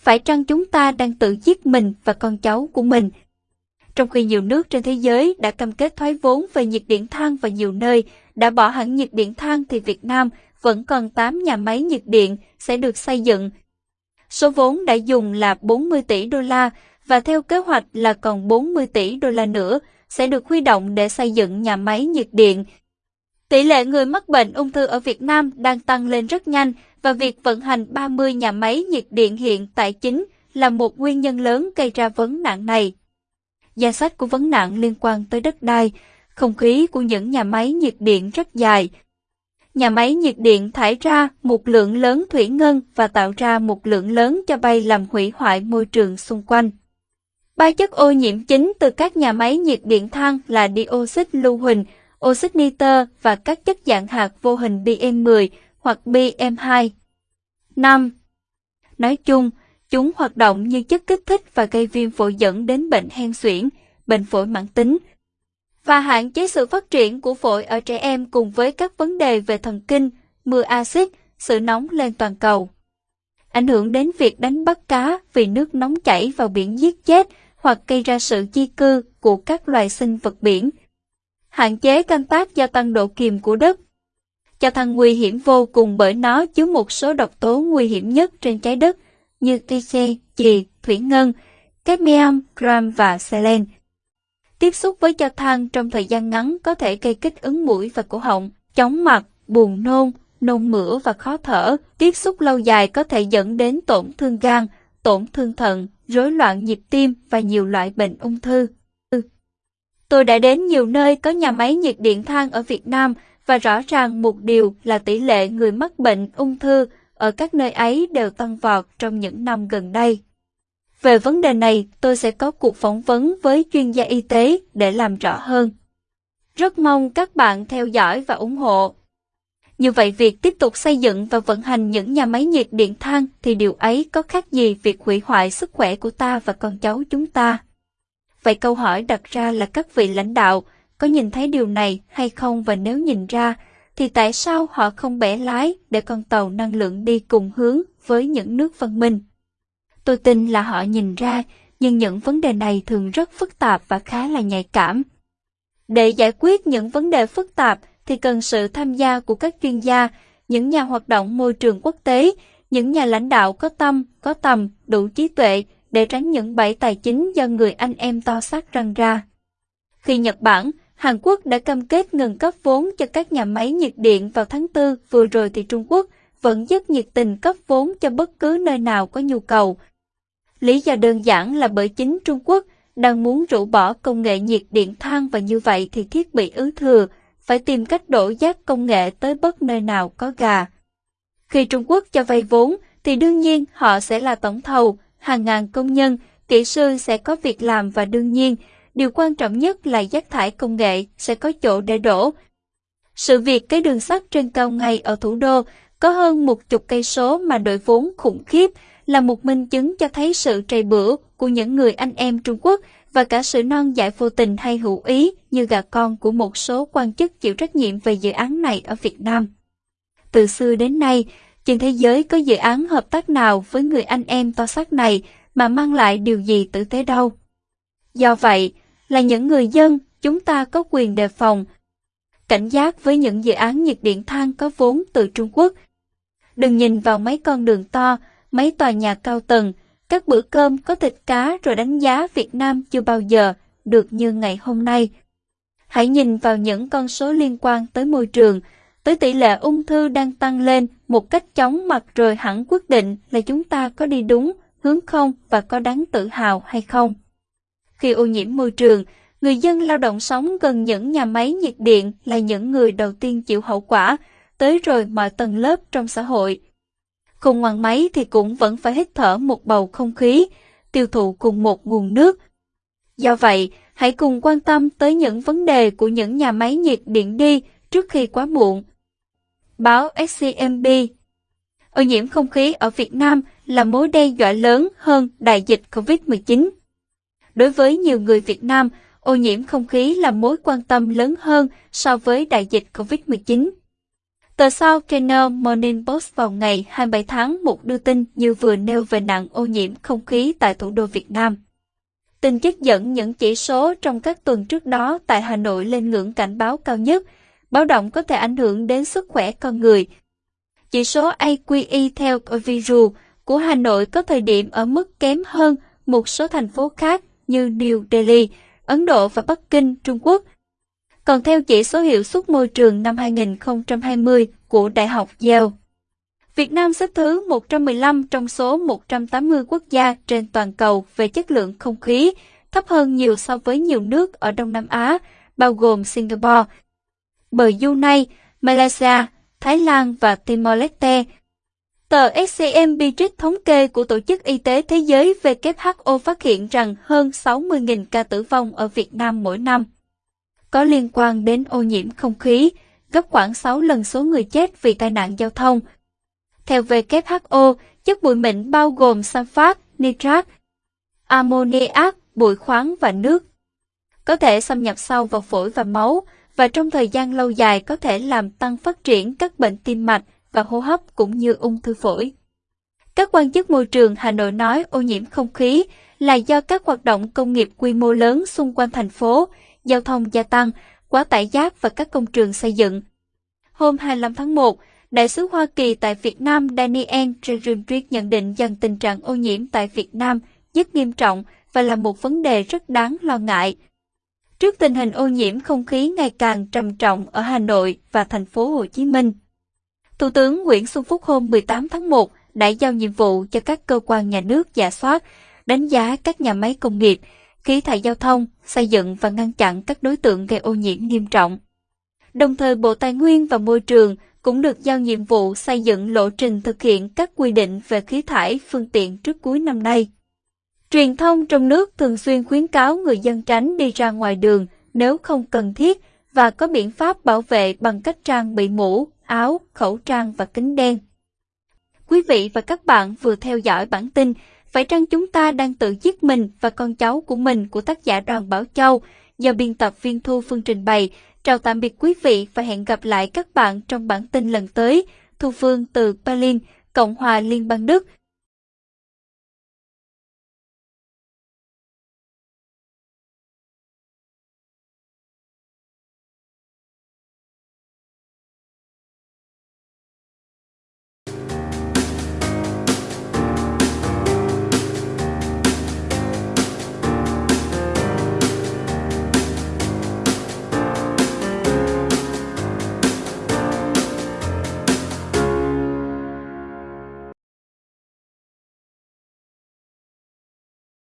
phải chăng chúng ta đang tự giết mình và con cháu của mình? Trong khi nhiều nước trên thế giới đã cam kết thoái vốn về nhiệt điện than và nhiều nơi, đã bỏ hẳn nhiệt điện than thì Việt Nam vẫn còn 8 nhà máy nhiệt điện sẽ được xây dựng. Số vốn đã dùng là 40 tỷ đô la và theo kế hoạch là còn 40 tỷ đô la nữa sẽ được huy động để xây dựng nhà máy nhiệt điện. Tỷ lệ người mắc bệnh ung thư ở Việt Nam đang tăng lên rất nhanh và việc vận hành 30 nhà máy nhiệt điện hiện tại chính là một nguyên nhân lớn gây ra vấn nạn này. Danh sách của vấn nạn liên quan tới đất đai, không khí của những nhà máy nhiệt điện rất dài. Nhà máy nhiệt điện thải ra một lượng lớn thủy ngân và tạo ra một lượng lớn cho bay làm hủy hoại môi trường xung quanh. Ba chất ô nhiễm chính từ các nhà máy nhiệt điện than là dioxit lưu huỳnh, oxit nitơ và các chất dạng hạt vô hình PM10 hoặc PM2. 5. Nói chung, chúng hoạt động như chất kích thích và gây viêm phổi dẫn đến bệnh hen suyễn, bệnh phổi mãn tính, và hạn chế sự phát triển của phổi ở trẻ em cùng với các vấn đề về thần kinh, mưa axit, sự nóng lên toàn cầu. Ảnh hưởng đến việc đánh bắt cá vì nước nóng chảy vào biển giết chết hoặc gây ra sự di cư của các loài sinh vật biển. Hạn chế canh tác gia tăng độ kiềm của đất. Cho than nguy hiểm vô cùng bởi nó chứa một số độc tố nguy hiểm nhất trên trái đất như TC, chì, thủy ngân, cadmium, gram và selen. Tiếp xúc với cho than trong thời gian ngắn có thể gây kích ứng mũi và cổ họng, chóng mặt, buồn nôn, nôn mửa và khó thở. Tiếp xúc lâu dài có thể dẫn đến tổn thương gan, tổn thương thận, rối loạn nhịp tim và nhiều loại bệnh ung thư. Tôi đã đến nhiều nơi có nhà máy nhiệt điện than ở Việt Nam và rõ ràng một điều là tỷ lệ người mắc bệnh ung thư ở các nơi ấy đều tăng vọt trong những năm gần đây. Về vấn đề này, tôi sẽ có cuộc phỏng vấn với chuyên gia y tế để làm rõ hơn. Rất mong các bạn theo dõi và ủng hộ. Như vậy việc tiếp tục xây dựng và vận hành những nhà máy nhiệt điện than thì điều ấy có khác gì việc hủy hoại sức khỏe của ta và con cháu chúng ta? Vậy câu hỏi đặt ra là các vị lãnh đạo có nhìn thấy điều này hay không và nếu nhìn ra thì tại sao họ không bẻ lái để con tàu năng lượng đi cùng hướng với những nước văn minh? Tôi tin là họ nhìn ra, nhưng những vấn đề này thường rất phức tạp và khá là nhạy cảm. Để giải quyết những vấn đề phức tạp thì cần sự tham gia của các chuyên gia, những nhà hoạt động môi trường quốc tế, những nhà lãnh đạo có tâm, có tầm, đủ trí tuệ để tránh những bẫy tài chính do người anh em to xác răng ra. Khi Nhật Bản, Hàn Quốc đã cam kết ngừng cấp vốn cho các nhà máy nhiệt điện vào tháng 4 vừa rồi thì Trung Quốc vẫn rất nhiệt tình cấp vốn cho bất cứ nơi nào có nhu cầu. Lý do đơn giản là bởi chính Trung Quốc đang muốn rũ bỏ công nghệ nhiệt điện than và như vậy thì thiết bị ứ thừa phải tìm cách đổ giác công nghệ tới bất nơi nào có gà. Khi Trung Quốc cho vay vốn thì đương nhiên họ sẽ là tổng thầu, hàng ngàn công nhân, kỹ sư sẽ có việc làm và đương nhiên điều quan trọng nhất là rác thải công nghệ sẽ có chỗ để đổ. Sự việc cái đường sắt trên cao ngay ở thủ đô có hơn một chục cây số mà đội vốn khủng khiếp là một minh chứng cho thấy sự trầy bữa của những người anh em Trung Quốc và cả sự non dại vô tình hay hữu ý như gà con của một số quan chức chịu trách nhiệm về dự án này ở Việt Nam. Từ xưa đến nay, trên thế giới có dự án hợp tác nào với người anh em to xác này mà mang lại điều gì tử tế đâu. Do vậy, là những người dân, chúng ta có quyền đề phòng, cảnh giác với những dự án nhiệt điện than có vốn từ Trung Quốc. Đừng nhìn vào mấy con đường to, mấy tòa nhà cao tầng, các bữa cơm có thịt cá rồi đánh giá Việt Nam chưa bao giờ được như ngày hôm nay. Hãy nhìn vào những con số liên quan tới môi trường, tới tỷ lệ ung thư đang tăng lên một cách chóng mặt rồi hẳn quyết định là chúng ta có đi đúng hướng không và có đáng tự hào hay không. Khi ô nhiễm môi trường, người dân lao động sống gần những nhà máy nhiệt điện là những người đầu tiên chịu hậu quả, tới rồi mọi tầng lớp trong xã hội. Không ngoan máy thì cũng vẫn phải hít thở một bầu không khí, tiêu thụ cùng một nguồn nước. Do vậy, hãy cùng quan tâm tới những vấn đề của những nhà máy nhiệt điện đi trước khi quá muộn. Báo SCMB Ô nhiễm không khí ở Việt Nam là mối đe dọa lớn hơn đại dịch COVID-19. Đối với nhiều người Việt Nam, ô nhiễm không khí là mối quan tâm lớn hơn so với đại dịch COVID-19. Tờ South China Morning Post vào ngày 27 tháng 1 đưa tin như vừa nêu về nạn ô nhiễm không khí tại thủ đô Việt Nam. Tin trích dẫn những chỉ số trong các tuần trước đó tại Hà Nội lên ngưỡng cảnh báo cao nhất, báo động có thể ảnh hưởng đến sức khỏe con người. Chỉ số AQI theo Viru của Hà Nội có thời điểm ở mức kém hơn một số thành phố khác như New Delhi, Ấn Độ và Bắc Kinh, Trung Quốc. Còn theo chỉ số hiệu suất môi trường năm 2020 của Đại học Yale, Việt Nam xếp thứ 115 trong số 180 quốc gia trên toàn cầu về chất lượng không khí, thấp hơn nhiều so với nhiều nước ở Đông Nam Á, bao gồm Singapore, Brunei, Malaysia, Thái Lan và Timor-Leste. Tờ scmb trích thống kê của Tổ chức Y tế Thế giới WHO phát hiện rằng hơn 60.000 ca tử vong ở Việt Nam mỗi năm có liên quan đến ô nhiễm không khí, gấp khoảng 6 lần số người chết vì tai nạn giao thông. Theo WHO, chất bụi mịn bao gồm sunfat, nitrat, ammoniac, bụi khoáng và nước. Có thể xâm nhập sâu vào phổi và máu, và trong thời gian lâu dài có thể làm tăng phát triển các bệnh tim mạch và hô hấp cũng như ung thư phổi. Các quan chức môi trường Hà Nội nói ô nhiễm không khí là do các hoạt động công nghiệp quy mô lớn xung quanh thành phố, giao thông gia tăng, quá tải giác và các công trường xây dựng. Hôm 25 tháng 1, Đại sứ Hoa Kỳ tại Việt Nam Daniel Jerundrick nhận định rằng tình trạng ô nhiễm tại Việt Nam rất nghiêm trọng và là một vấn đề rất đáng lo ngại. Trước tình hình ô nhiễm không khí ngày càng trầm trọng ở Hà Nội và thành phố Hồ Chí Minh, Thủ tướng Nguyễn Xuân Phúc hôm 18 tháng 1 đã giao nhiệm vụ cho các cơ quan nhà nước giả soát, đánh giá các nhà máy công nghiệp, khí thải giao thông, xây dựng và ngăn chặn các đối tượng gây ô nhiễm nghiêm trọng. Đồng thời Bộ Tài nguyên và Môi trường cũng được giao nhiệm vụ xây dựng lộ trình thực hiện các quy định về khí thải phương tiện trước cuối năm nay. Truyền thông trong nước thường xuyên khuyến cáo người dân tránh đi ra ngoài đường nếu không cần thiết và có biện pháp bảo vệ bằng cách trang bị mũ, áo, khẩu trang và kính đen. Quý vị và các bạn vừa theo dõi bản tin Phải chăng chúng ta đang tự giết mình và con cháu của mình của tác giả Đoàn Bảo Châu do biên tập viên Thu Phương trình bày. Chào tạm biệt quý vị và hẹn gặp lại các bạn trong bản tin lần tới. Thu Phương từ Berlin, Cộng hòa Liên bang Đức.